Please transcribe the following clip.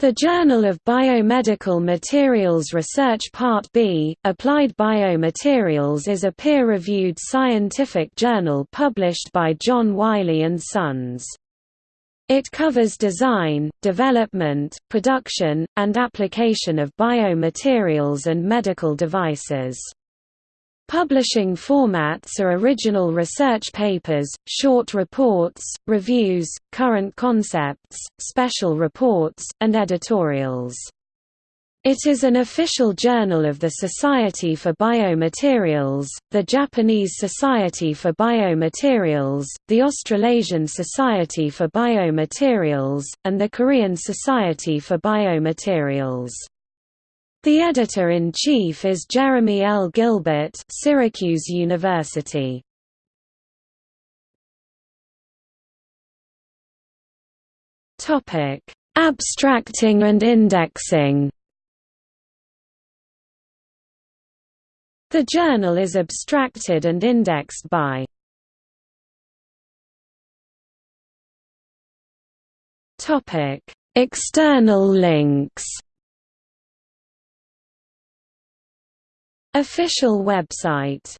The Journal of Biomedical Materials Research Part B, Applied Biomaterials is a peer-reviewed scientific journal published by John Wiley & Sons. It covers design, development, production, and application of biomaterials and medical devices. Publishing formats are original research papers, short reports, reviews, current concepts, special reports, and editorials. It is an official journal of the Society for Biomaterials, the Japanese Society for Biomaterials, the Australasian Society for Biomaterials, and the Korean Society for Biomaterials. The editor-in-chief is Jeremy L. Gilbert Syracuse University. Abstracting and indexing The journal is abstracted and indexed by External links Official website